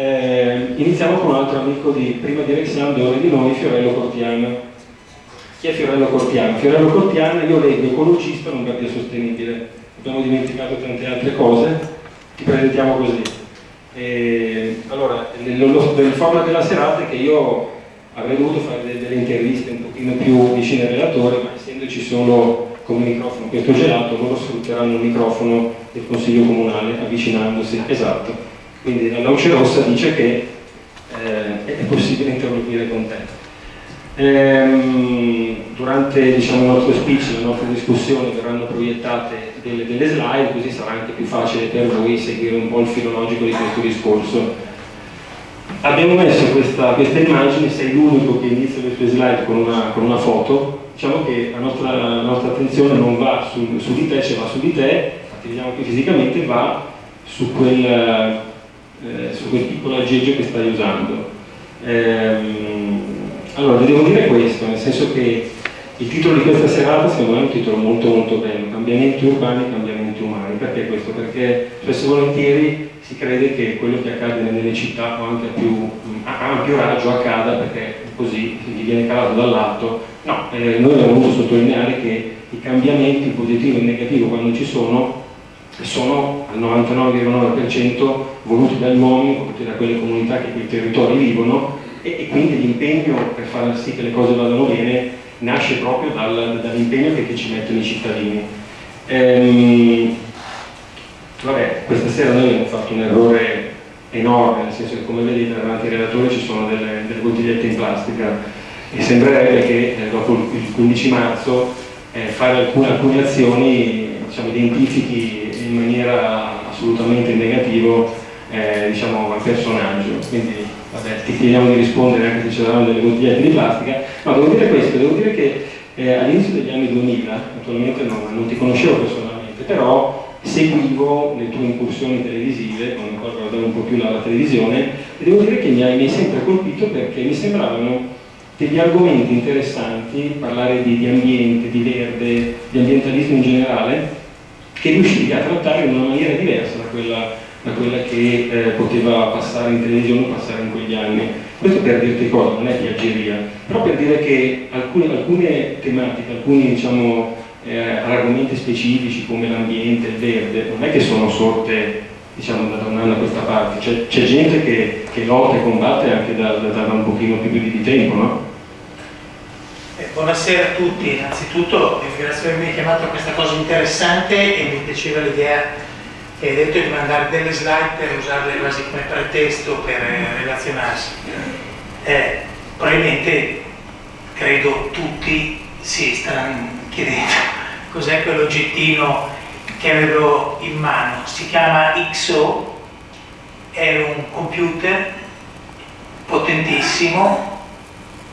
Eh, iniziamo con un altro amico di prima di Alexandro e di noi, Fiorello Cortiano. Chi è Fiorello Cortiano? Fiorello Cortiano, io leggo ecologista, non guardia sostenibile. Abbiamo dimenticato tante altre cose, ti presentiamo così. Eh, allora, nel format della serata è che io avrei dovuto fare delle interviste un pochino più vicine al relatore, ma essendoci solo come microfono questo gelato, loro sfrutteranno il microfono del Consiglio Comunale avvicinandosi, esatto. Quindi la luce rossa dice che eh, è possibile interloquire con te. Ehm, durante diciamo, il nostro speech, le nostre discussioni verranno proiettate delle, delle slide, così sarà anche più facile per voi seguire un po' il filologico di questo discorso abbiamo messo questa, questa immagine, sei l'unico che inizia le sue slide con una, con una foto, diciamo che la nostra, la nostra, attenzione non va su, su di te, cioè va su di te, infatti vediamo che fisicamente va su quel, eh, su quel piccolo aggeggio che stai usando. Ehm, allora, vi devo dire questo, nel senso che il titolo di questa serata secondo me è un titolo molto molto bello, cambiamenti urbani e cambiamenti umani, perché questo? Perché spesso e volentieri si crede che quello che accade nelle città o anche a più ampio raggio accada perché così gli viene calato dall'alto. No, eh, noi abbiamo voluto sottolineare che i cambiamenti positivo e negativo quando ci sono sono al 99,9% voluti dagli uomini, voluti da quelle comunità che quei territori vivono e, e quindi l'impegno per far sì che le cose vadano bene nasce proprio dal, dall'impegno che, che, ci mettono i cittadini. Ehm, Vabbè, questa sera noi abbiamo fatto un errore enorme, nel senso che come vedete davanti ai relatori ci sono delle, delle bottigliette in plastica e sembrerebbe che eh, dopo il 15 marzo eh, fare alcune, alcune azioni diciamo, identifichi in maniera assolutamente in negativo eh, diciamo, al personaggio. Quindi vabbè, ti chiediamo di rispondere anche se ci daranno delle bottigliette di plastica. Ma devo dire questo, devo dire che eh, all'inizio degli anni 2000, naturalmente non, non ti conoscevo personalmente, però seguivo le tue incursioni televisive, quando ancora guardavo un po' più la, la televisione, e devo dire che mi hai, mi hai, sempre colpito perché mi sembravano degli argomenti interessanti, parlare di, di ambiente, di verde, di ambientalismo in generale, che riuscivi a trattare in una maniera diversa da quella, da quella che eh, poteva passare in televisione o passare in quegli anni. Questo per dirti cosa, non è piaggeria, però per dire che alcune, alcune tematiche, alcuni diciamo, eh, argomenti specifici come l'ambiente, il verde, non è che sono sorte diciamo, da un anno a questa parte, c'è gente che, che, lotta e combatte anche da, da, da, un pochino più di tempo, no? Buonasera a tutti, innanzitutto grazie per avermi chiamato a questa cosa interessante e mi piaceva l'idea che hai detto di mandare delle slide per usarle quasi come pretesto per eh, relazionarsi. Eh, probabilmente credo tutti si stanno chiedendo cos'è quell'oggettino che avevo in mano. Si chiama XO, è un computer potentissimo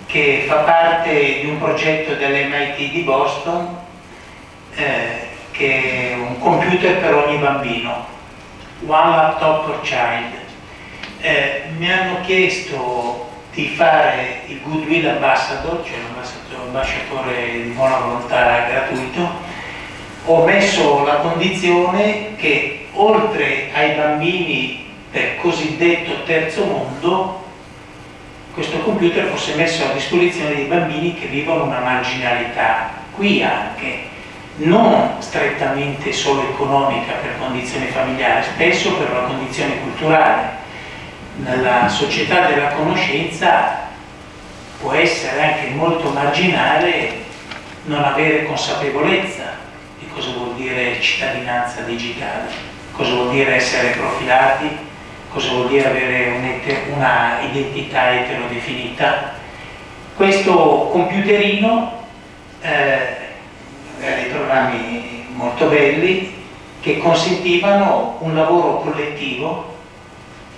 che fa parte di un progetto dell'MIT di Boston eh, che è un computer per ogni bambino, One Laptop per Child. Eh, mi hanno chiesto di fare il Goodwill Ambassador, cioè l'ambasciatore di buona volontà gratuito, ho messo la condizione che oltre ai bambini del cosiddetto terzo mondo questo computer fosse messo a disposizione dei bambini che vivono una marginalità, qui anche, non strettamente solo economica per condizioni familiari, spesso per una condizione culturale. Nella società della conoscenza può essere anche molto marginale non avere consapevolezza di cosa vuol dire cittadinanza digitale, cosa vuol dire essere profilati, cosa vuol dire avere una identità eterodefinita. Questo computerino, eh, dei programmi molto belli, che consentivano un lavoro collettivo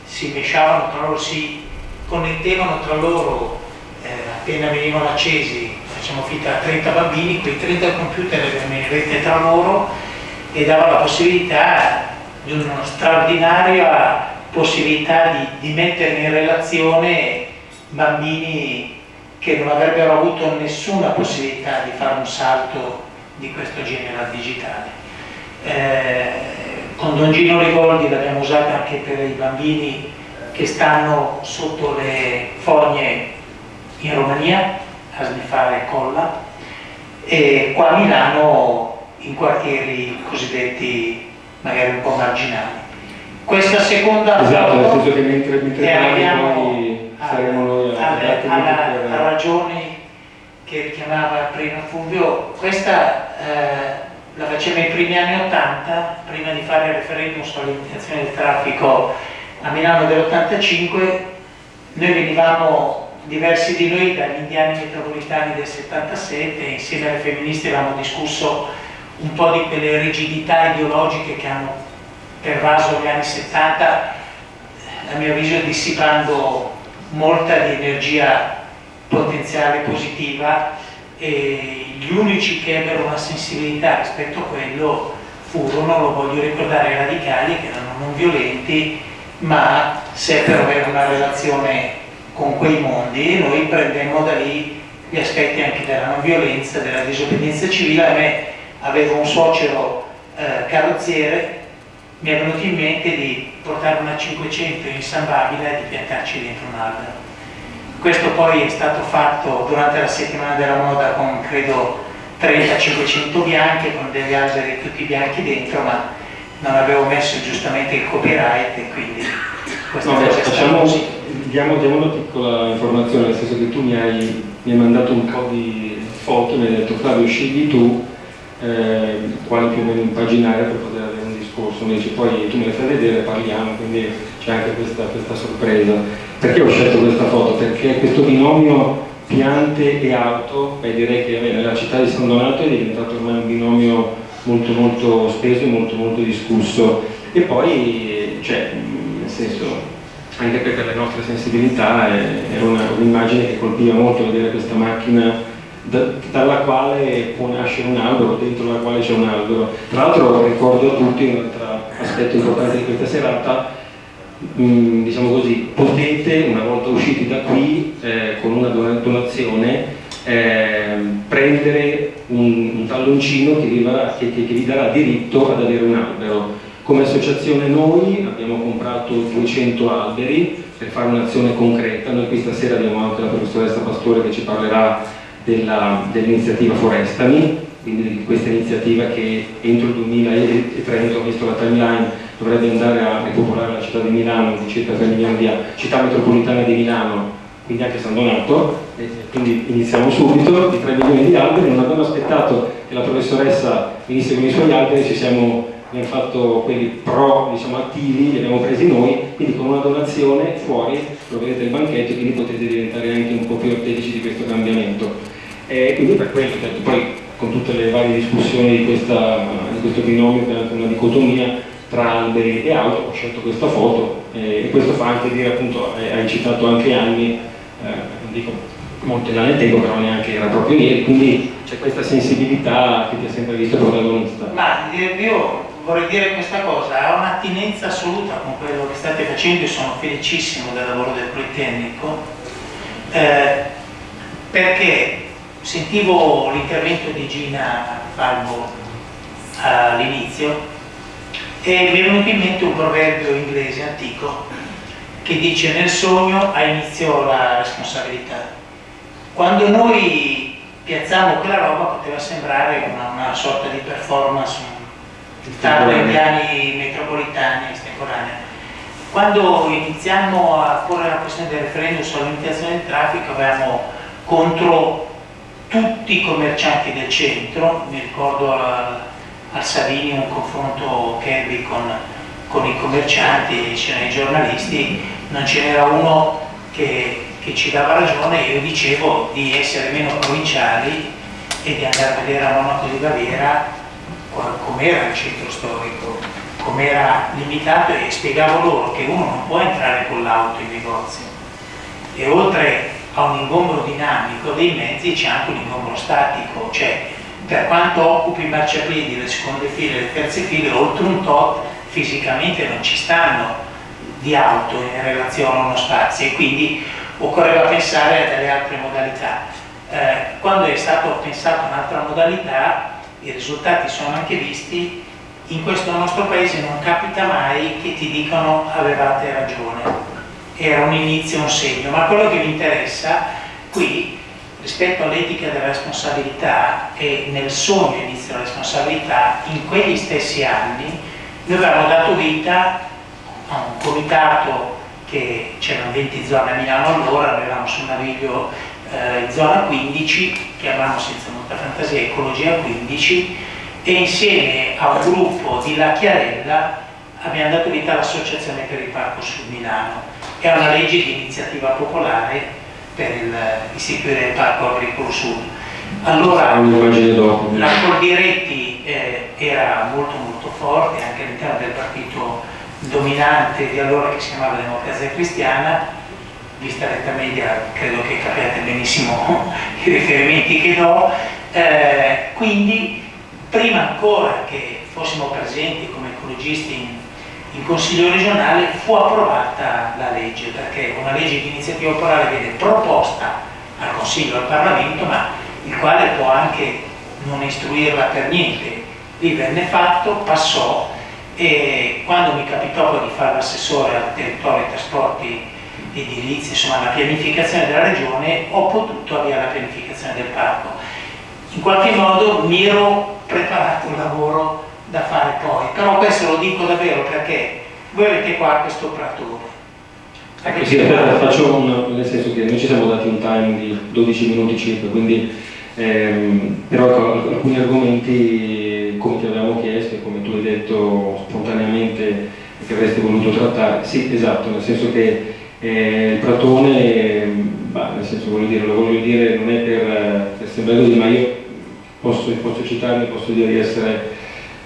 si mesciavano tra loro, si connettevano tra loro eh, appena venivano accesi, facciamo finta 30 bambini, quei 30 computer erano in rete tra loro e dava la possibilità di una straordinaria possibilità di, di mettere in relazione bambini che non avrebbero avuto nessuna possibilità di fare un salto di questo genere al digitale. Eh, con Don Gino Rigoldi l'abbiamo usata anche per i bambini che stanno sotto le fogne in Romania, a sniffare colla, e qua a Milano in quartieri cosiddetti magari un po' marginali. Questa seconda esatto, foto nel senso che mentre, mentre arriviamo poi saremo noi a alla, per... ragioni che richiamava prima Fulvio, questa eh, la faceva nei primi anni 80, prima di fare il referendum sulla limitazione del traffico a Milano dell'85, noi venivamo, diversi di noi, dagli indiani metropolitani del 77, insieme alle femministe avevamo discusso un po' di quelle rigidità ideologiche che hanno pervaso gli anni 70, a mio avviso dissipando molta di energia potenziale positiva e gli unici che ebbero una sensibilità rispetto a quello furono, lo voglio ricordare, i radicali che erano non violenti ma seppero avere una relazione con quei mondi e noi prendemmo da lì gli aspetti anche della non violenza, della disobbedienza civile. A me avevo un suocero eh, carrozziere, mi è venuto in mente di portare una 500 in San Babila e di piantarci dentro un albero. Questo poi è stato fatto durante la settimana della moda con credo 30-500 bianche, con degli alberi tutti bianchi dentro, ma non avevo messo giustamente il copyright e quindi questa no, cosa facciamo, diamo, diamo, una piccola informazione, nel senso che tu mi hai, mi hai mandato un po' di foto, mi hai detto Flavio scegli tu eh, quale più o meno impaginare per poter avere un discorso, invece poi tu me le fai vedere, parliamo, quindi c'è anche questa, questa sorpresa. Perché ho scelto questa foto? Perché questo binomio piante e auto, beh, direi che beh, nella città di San Donato è diventato ormai un binomio molto molto speso e molto molto discusso. E poi, cioè, nel senso, anche per le nostre sensibilità era un'immagine che colpiva molto vedere questa macchina dalla quale può nascere un albero, dentro la quale c'è un albero. Tra l'altro ricordo a tutti un altro aspetto importante di questa serata, mh, mm, diciamo così, potete una volta usciti da qui eh, con una donazione eh, prendere un, un talloncino che vi, darà, che, che vi darà diritto ad avere un albero. Come associazione noi abbiamo comprato 200 alberi per fare un'azione concreta, noi qui stasera abbiamo anche la professoressa Pastore che ci parlerà dell'iniziativa dell Forestami, quindi di questa iniziativa che entro il 2030, ho visto la timeline, dovrebbe andare a ripopolare la città di Milano di circa 3 milioni di anni, città metropolitana di Milano, quindi anche San Donato, quindi iniziamo subito, di 3 milioni di alberi, non abbiamo aspettato che la professoressa venisse con i suoi alberi, ci siamo abbiamo fatto quelli pro diciamo, attivi, li abbiamo presi noi, quindi con una donazione fuori troverete il banchetto, quindi potete diventare anche un po' più artefici di questo cambiamento. E quindi per quello, certo, poi con tutte le varie discussioni di, questa, di questo binomio che una dicotomia tra alberi e auto, ho scelto questa foto eh, e questo fa anche dire appunto, hai citato anche anni, eh, non dico molto già nel tempo, però neanche era proprio ieri, quindi c'è questa sensibilità che ti ha sempre visto protagonista. Ma io vorrei dire questa cosa, ha un'attinenza assoluta con quello che state facendo e sono felicissimo del lavoro del Politecnico, eh, perché sentivo l'intervento di Gina Falbo all'inizio e mi è venuto in mente un proverbio inglese antico che dice nel sogno ha inizio la responsabilità. Quando noi piazziamo quella roba poteva sembrare una, una sorta di performance, tardo ai piani metropolitani estemporanea. Quando iniziamo a porre la questione del referendum sulla limitazione del traffico avevamo contro tutti i commercianti del centro, mi ricordo al, al Savini un confronto Kirby con, con i commercianti, c'erano i giornalisti, non ce n'era uno che, che ci dava ragione, io dicevo di essere meno provinciali e di andare a vedere a Monaco di Baviera com'era il centro storico, com'era limitato e spiegavo loro che uno non può entrare con l'auto in negozio. E oltre a un ingombro dinamico dei mezzi c'è anche un ingombro statico, cioè per quanto occupi i marciapiedi, le seconde file e le terze file, oltre un tot fisicamente non ci stanno di auto in relazione a uno spazio e quindi occorreva pensare a delle altre modalità. Eh, quando è stato pensato un'altra modalità, i risultati sono anche visti, in questo nostro paese non capita mai che ti dicano avevate ragione era un inizio, un segno, ma quello che mi interessa qui rispetto all'etica della responsabilità e nel sogno inizio della responsabilità, in quegli stessi anni noi avevamo dato vita a un comitato che c'erano 20 zone a Milano allora, noi eravamo su naviglio eh, zona 15, chiamavamo senza molta fantasia Ecologia 15 e insieme a un gruppo di La Chiarella abbiamo dato vita all'Associazione per il Parco Sud Milano. È una legge di iniziativa popolare per il, istituire il Parco Agricolo Sud. Allora la Coldiretti eh, era molto molto forte anche all'interno del partito dominante di allora che si chiamava Democrazia Cristiana, vista l'età media credo che capiate benissimo i riferimenti che do, eh, quindi prima ancora che fossimo presenti come ecologisti in, in Consiglio regionale fu approvata la legge, perché una legge di iniziativa popolare viene proposta al Consiglio, al Parlamento, ma il quale può anche non istruirla per niente. Lì venne fatto, passò e quando mi capitò poi di fare l'assessore al territorio e trasporti edilizi, insomma la pianificazione della regione, ho potuto avviare la pianificazione del parco. In qualche modo mi ero preparato un lavoro da fare poi, però questo lo dico davvero perché voi avete qua questo operatore. Ecco, sì, faccio un, nel senso che noi ci siamo dati un time di 12 minuti circa, quindi ehm, però ecco, alcuni argomenti come ti avevamo chiesto e come tu hai detto spontaneamente che avresti voluto trattare, sì esatto, nel senso che eh, il Platone, bah, nel senso voglio dire, lo voglio dire non è per, per sembrare così, ma io posso, posso citarmi, posso dire di essere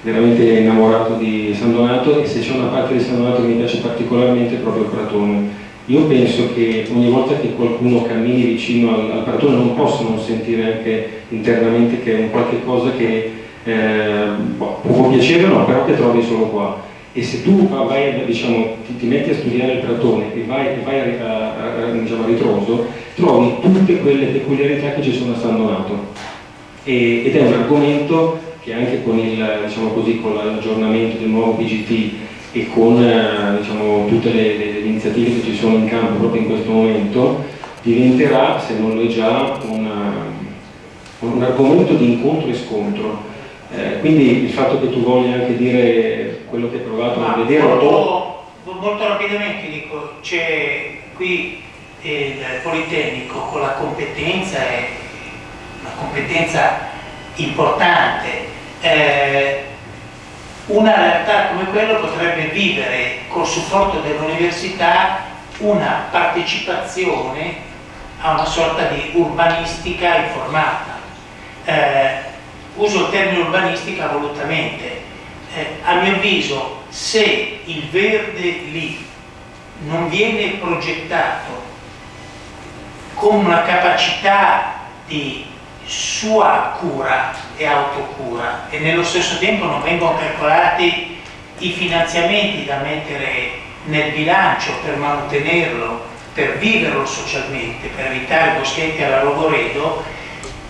veramente innamorato di San Donato e se c'è una parte di San Donato che mi piace particolarmente è proprio il Pratone. Io penso che ogni volta che qualcuno cammini vicino al, al Pratone non possa non sentire anche internamente che è un qualche cosa che eh, boh, può piacere o no, però che trovi solo qua. E se tu vai, diciamo, ti, ti, metti a studiare il Pratone e vai, vai a, a, a, diciamo, a ritroso, trovi tutte quelle peculiarità che ci sono a San Donato. E, ed è un argomento che anche con diciamo l'aggiornamento del nuovo PGT e con eh, diciamo, tutte le, le, le, iniziative che ci sono in campo proprio in questo momento, diventerà, se non lo è già, una, un argomento di incontro e scontro. Eh, quindi il fatto che tu voglia anche dire quello che hai provato Ma a vedere... Molto, molto rapidamente dico, c'è qui il Politecnico con la competenza, una competenza importante eh, una realtà come quella potrebbe vivere col supporto dell'università una partecipazione a una sorta di urbanistica informata. Eh, uso il termine urbanistica volutamente. Eh, a mio avviso, se il verde lì non viene progettato con una capacità di sua cura e autocura e nello stesso tempo non vengono calcolati i finanziamenti da mettere nel bilancio per mantenerlo, per viverlo socialmente, per evitare boschetti alla Rogoredo,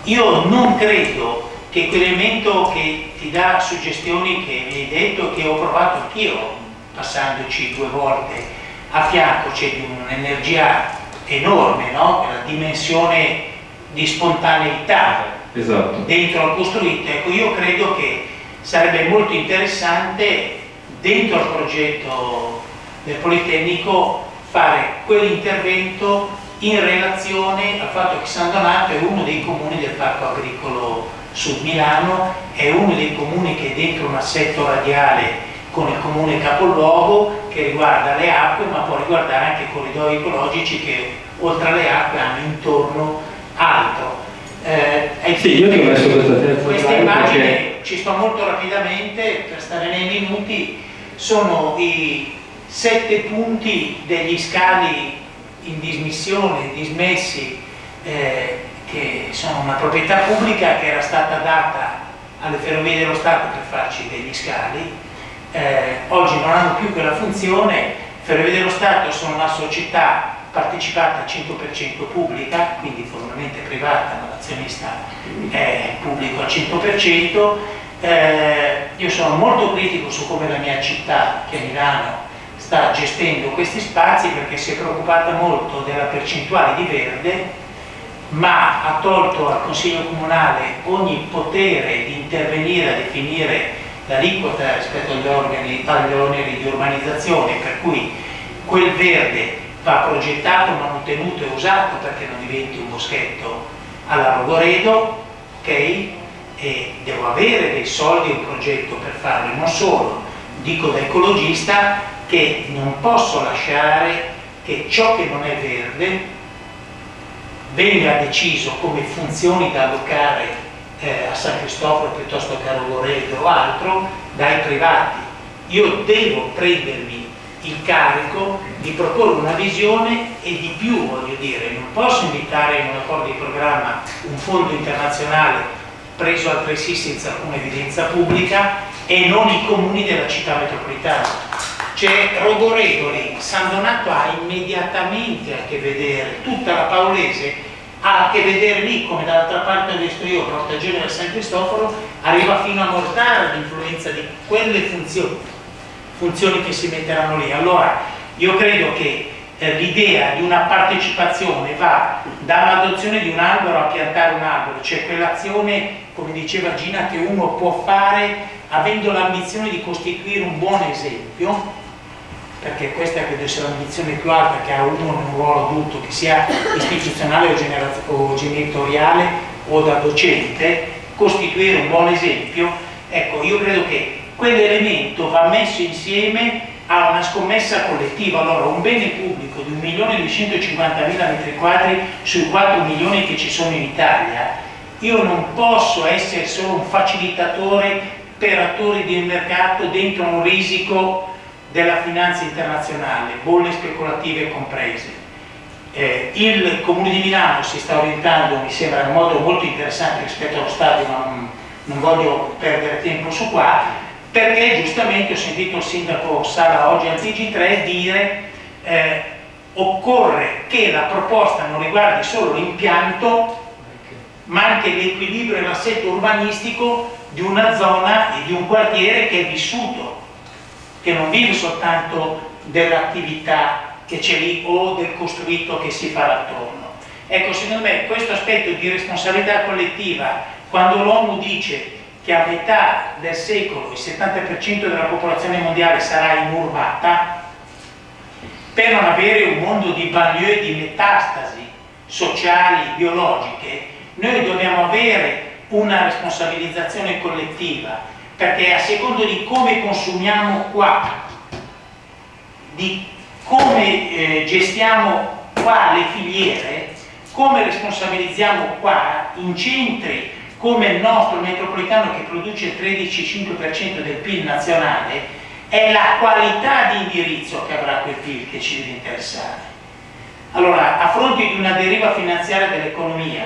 io non credo che quell'elemento che ti dà suggestioni che mi hai detto, che ho provato anch'io, passandoci due volte a fianco, c'è di un'energia enorme, no? la dimensione di spontaneità esatto. dentro al costruito. Ecco, io credo che sarebbe molto interessante dentro al progetto del Politecnico fare quell'intervento in relazione al fatto che San Donato è uno dei comuni del Parco Agricolo Sud Milano, è uno dei comuni che è dentro un assetto radiale con il comune capoluogo che riguarda le acque ma può riguardare anche i corridoi ecologici che oltre alle acque hanno intorno altro. Eh, sì, io ti ho messo questa Questa immagine, perché... ci sto molto rapidamente per stare nei minuti, sono i sette punti degli scali in dismissione, dismessi, eh, che sono una proprietà pubblica che era stata data alle ferrovie dello Stato per farci degli scali, eh, oggi non hanno più quella funzione, Ferrovie dello Stato sono una società partecipata al 100% pubblica, quindi formalmente privata, ma l'azionista è pubblico al 100%. Eh, io sono molto critico su come la mia città, che è Milano, sta gestendo questi spazi perché si è preoccupata molto della percentuale di verde ma ha tolto al Consiglio Comunale ogni potere di intervenire a definire l'aliquota rispetto agli, organi, agli oneri di urbanizzazione, per cui quel verde va progettato, manutenuto e usato perché non diventi un boschetto alla Rogoredo, ok? E devo avere dei soldi e un progetto per farlo, non solo, dico da ecologista che non posso lasciare che ciò che non è verde venga deciso come funzioni da allocare eh, a San Cristoforo piuttosto che a Rogoredo o altro dai privati. Io devo prendermi il carico di proporre una visione e di più, voglio dire, non posso invitare in un accordo di programma un fondo internazionale preso altresì senza alcuna evidenza pubblica e non i comuni della città metropolitana. C'è Rogoredo lì, San Donato ha immediatamente a che vedere, tutta la Paolese ha a che vedere lì, come dall'altra parte ho visto io, Porta Genere San Cristoforo, arriva fino a mortare l'influenza di quelle funzioni, funzioni che si metteranno lì. Allora, io credo che eh, l'idea di una partecipazione va dall'adozione di un albero a piantare un albero, cioè quell'azione, come diceva Gina, che uno può fare avendo l'ambizione di costituire un buon esempio perché questa credo sia l'ambizione più alta che ha uno in un ruolo adulto, che sia istituzionale o, o genitoriale o da docente, costituire un buon esempio, ecco, io credo che quell'elemento va messo insieme a una scommessa collettiva, allora un bene pubblico di 1.250.000 metri quadri sui 4 milioni che ci sono in Italia, io non posso essere solo un facilitatore per attori del mercato dentro un risico della finanza internazionale, bolle speculative comprese. Eh, il Comune di Milano si sta orientando, mi sembra, in modo molto interessante rispetto allo Stato, ma non, non voglio perdere tempo su qua, perché giustamente ho sentito il sindaco Sala oggi al TG3 dire eh, occorre che la proposta non riguardi solo l'impianto ma anche l'equilibrio e l'assetto urbanistico di una zona e di un quartiere che è vissuto che non vive soltanto dell'attività che c'è lì o del costruito che si farà attorno. Ecco, secondo me questo aspetto di responsabilità collettiva, quando l'ONU dice che a metà del secolo il 70% della popolazione mondiale sarà inurbata, per non avere un mondo di banlieue di metastasi sociali, biologiche, noi dobbiamo avere una responsabilizzazione collettiva perché a secondo di come consumiamo qua, di come eh, gestiamo qua le filiere, come responsabilizziamo qua in centri come il nostro metropolitano che produce il 13-5% del PIL nazionale, è la qualità di indirizzo che avrà quel PIL che ci deve interessare. Allora, a fronte di una deriva finanziaria dell'economia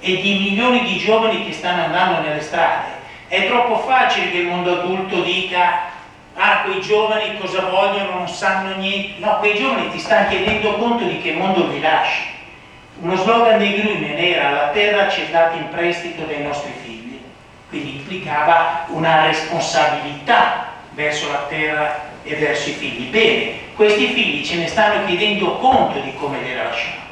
e di milioni di giovani che stanno andando nelle strade, è troppo facile che il mondo adulto dica ah quei giovani cosa vogliono, non sanno niente. No, quei giovani ti stanno chiedendo conto di che mondo vi lasci. Uno slogan dei Grünen era la terra ci è data in prestito dai nostri figli, quindi implicava una responsabilità verso la terra e verso i figli. Bene, questi figli ce ne stanno chiedendo conto di come li lasciamo.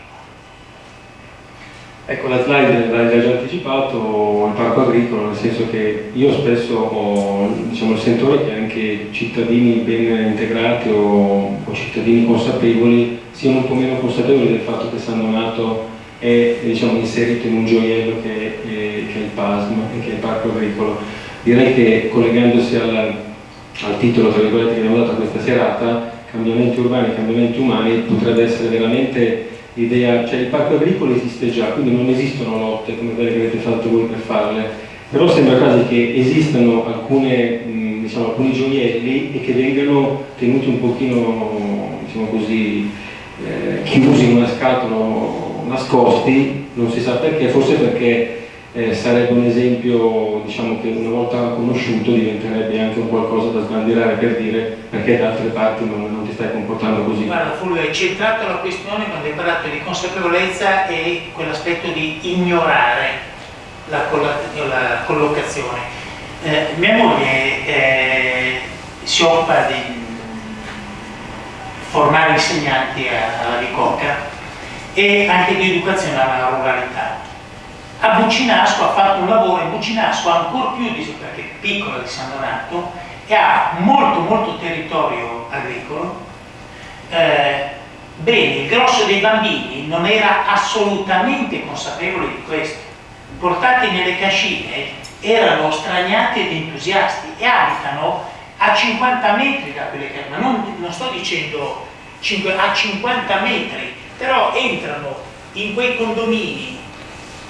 Ecco, la slide l'hai già anticipato, il parco agricolo, nel senso che io spesso ho diciamo, il sentore che anche cittadini ben integrati o, o, cittadini consapevoli siano un po' meno consapevoli del fatto che San Donato è diciamo, inserito in un gioiello che è, che è il PASM, che è il parco agricolo. Direi che collegandosi al, al titolo che abbiamo dato questa serata, cambiamenti urbani e cambiamenti umani, potrebbe essere veramente l'idea, cioè il parco agricolo esiste già, quindi non esistono lotte come quelle che avete fatto voi per farle, però sembra quasi che esistano alcune, mh, diciamo, alcuni gioielli e che vengano tenuti un pochino, diciamo così, eh, chiusi in una scatola, nascosti, non si sa perché, forse perché eh, sarebbe un esempio diciamo, che una volta conosciuto diventerebbe anche un qualcosa da sbandierare per dire perché da altre parti non, stai comportando così. Guarda Fulvio, hai centrato la questione quando hai parlato di consapevolezza e quell'aspetto di ignorare la, la collocazione. Eh, mia moglie eh, si occupa di, formare insegnanti alla Bicocca e anche di educazione alla ruralità. A Bucinasco ha fatto un lavoro, in Bucinasco ancora più di, perché è piccola di San Donato, e ha molto molto territorio agricolo. Eh, bene, il grosso dei bambini non era assolutamente consapevole di questo. Portati nelle cascine erano straniati ed entusiasti e abitano a 50 metri da quelle che ma non, non sto dicendo 5, a 50 metri, però entrano in quei condomini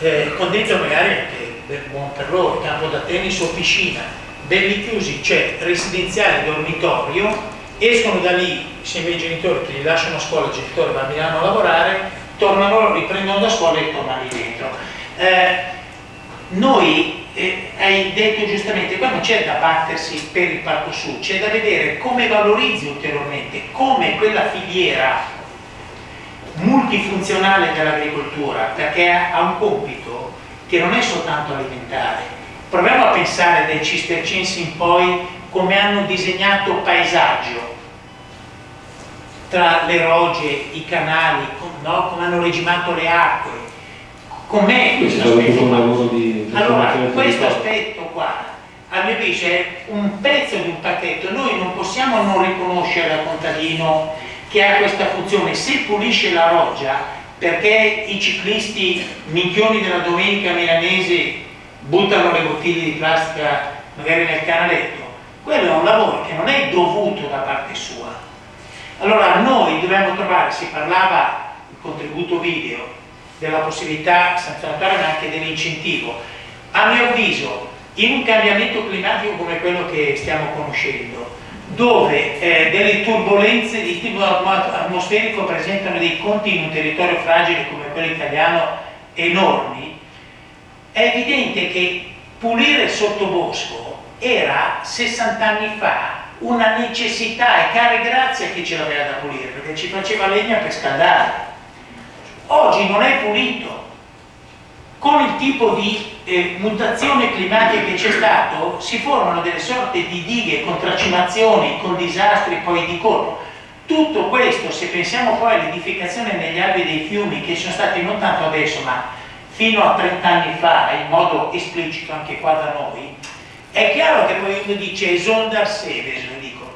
eh, con dentro magari anche per, buon per loro, campo da tennis o piscina, belli chiusi, cioè residenziale, dormitorio, escono da lì insieme ai genitori che li lasciano a scuola, i genitori vanno a lavorare, tornano, riprendono da scuola e tornano lì dentro. Eh, noi, eh, hai detto giustamente, qua non c'è da battersi per il Parco Sud, c'è da vedere come valorizzi ulteriormente, come quella filiera multifunzionale dell'agricoltura, perché ha un compito che non è soltanto alimentare. Proviamo a pensare dai cistercensi in poi come hanno disegnato paesaggio tra le rogge, i canali, no? come hanno regimato le acque, com'è questo aspetto Allora, questo aspetto qua, a mio avviso, è un pezzo di un pacchetto. Noi non possiamo non riconoscere al contadino che ha questa funzione. Se pulisce la roggia, perché i ciclisti minchioni della domenica milanese buttano le bottiglie di plastica magari nel canaletto, quello è un lavoro che non è dovuto da parte sua. Allora noi dobbiamo trovare, si parlava il contributo video, della possibilità sanzionatoria ma anche dell'incentivo. A mio avviso, in un cambiamento climatico come quello che stiamo conoscendo, dove eh, delle turbulenze di tipo atmosferico presentano dei conti in un territorio fragile come quello italiano enormi, è evidente che pulire il sottobosco era 60 anni fa una necessità e care grazia che ce l'aveva da pulire perché ci faceva legna per scaldare. Oggi non è pulito. Con il tipo di eh, mutazione climatica che c'è stato si formano delle sorte di dighe con tracimazioni, con disastri poi di colpo. Tutto questo se pensiamo poi all'edificazione negli albi dei fiumi che sono stati non tanto adesso ma fino a 30 anni fa in modo esplicito anche qua da noi è chiaro che poi uno dice esonda Seveso dico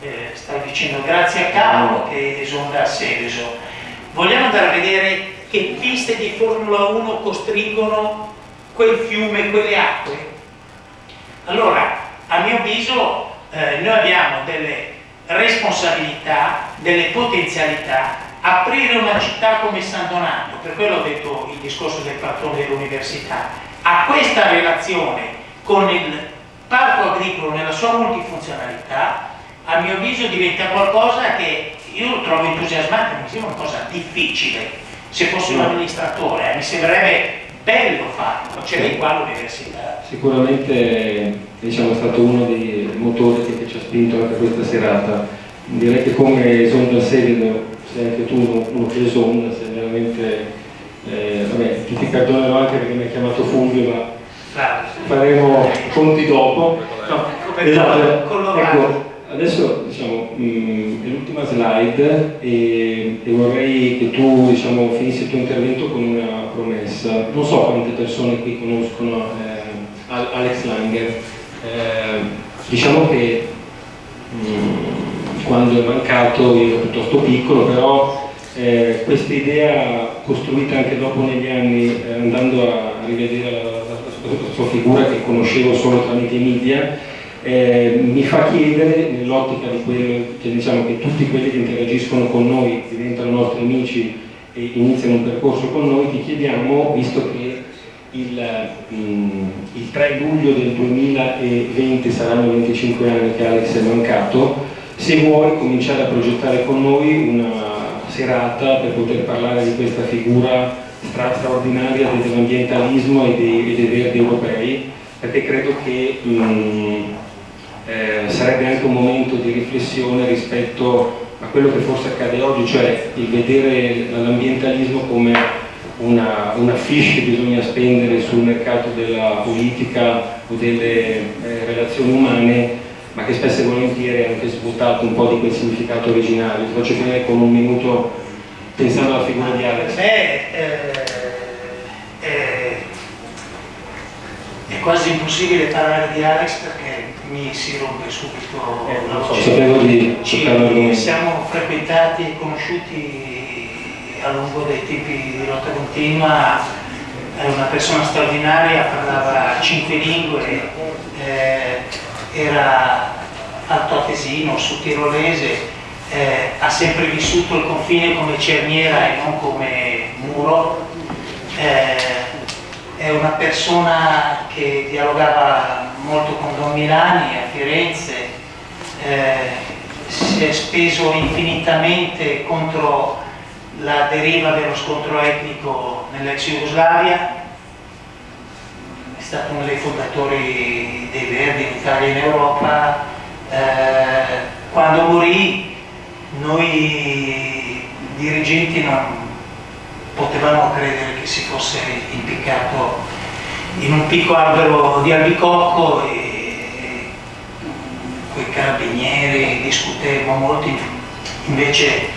eh, stavo dicendo grazie a Carlo che esonda Seveso vogliamo andare a vedere che piste di Formula 1 costringono quel fiume, quelle acque? Allora, a mio avviso, eh, noi abbiamo delle responsabilità, delle potenzialità, aprire una città come San Donato, per quello ho detto il discorso del patrono dell'università, a questa relazione con il parco agricolo nella sua multifunzionalità, a mio avviso diventa qualcosa che io trovo entusiasmante, mi sembra una cosa difficile. Se fossi un amministratore eh, mi sembrerebbe bello farlo, c'è sì. qua l'università. Sicuramente diciamo, è stato uno dei motori che, ci ha spinto anche questa serata. Direi che come Esonda Sevedo, sei anche tu uno, uno che esonda, sei veramente, eh, vabbè, ti, ti perdonerò anche perché mi hai chiamato Fulvio, ma faremo conti dopo. No, esatto, ecco, adesso diciamo, mm, è l'ultima slide e, e, vorrei che tu diciamo, finissi il tuo intervento con una promessa. Non so quante persone qui conoscono eh, Alex Langer. Eh, diciamo che mh, mm, quando è mancato io ero piuttosto piccolo, però eh, questa idea costruita anche dopo negli anni, eh, andando a rivedere la, la, la sua figura che conoscevo solo tramite i media, eh, mi fa chiedere, nell'ottica di quello che diciamo che tutti quelli che interagiscono con noi diventano nostri amici e iniziano un percorso con noi, ti chiediamo, visto che il, mh, mm, il 3 luglio del 2020 saranno 25 anni che Alex è mancato, se vuoi cominciare a progettare con noi una serata per poter parlare di questa figura straordinaria dell'ambientalismo e dei, dei verdi europei, perché credo che mh, mm, eh, sarebbe anche un momento di riflessione rispetto a quello che forse accade oggi, cioè il vedere l'ambientalismo come una, una fiche che bisogna spendere sul mercato della politica o delle eh, relazioni umane ma che spesso e volentieri ha anche svuotato un po' di quel significato originario. Ti faccio finire con un minuto pensando alla figura di Alex. Beh, eh, è, è quasi impossibile parlare di Alex perché mi si rompe subito Eh, la voce. sapevo di Ci l'argomento. siamo frequentati e conosciuti a lungo dei tempi di lotta continua, è una persona straordinaria, parlava cinque lingue, eh, era altoatesino, sudtirolese, eh, ha sempre vissuto il confine come cerniera e non come muro. Eh, è una persona che dialogava molto con Don Milani a Firenze, eh, si è speso infinitamente contro la deriva dello scontro etnico nell'ex Jugoslavia, stato uno dei fondatori dei Verdi in Italia e in Europa. Eh, quando morì noi dirigenti non potevamo credere che si fosse impiccato in un picco albero di albicocco e quei carabinieri discutemmo molto, invece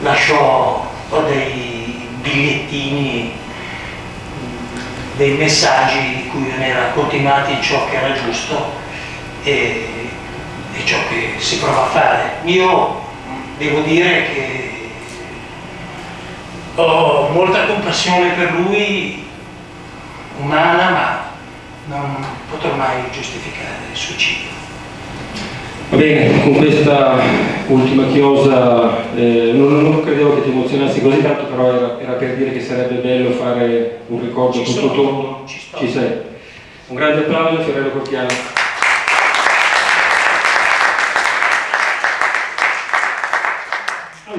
lasciò dei bigliettini, dei messaggi cui veniva continuati in ciò che era giusto e, e ciò che si prova a fare. Io devo dire che ho molta compassione per lui, umana, ma non potrò mai giustificare il suicidio. Va bene, con questa ultima chiosa, eh, non, non credevo che ti emozionassi così tanto, però era, era per dire che sarebbe bello fare un ricordo Ci tutto sono, tondo. ci. Ci sei. Un grande applauso a Fiorello Corchiano.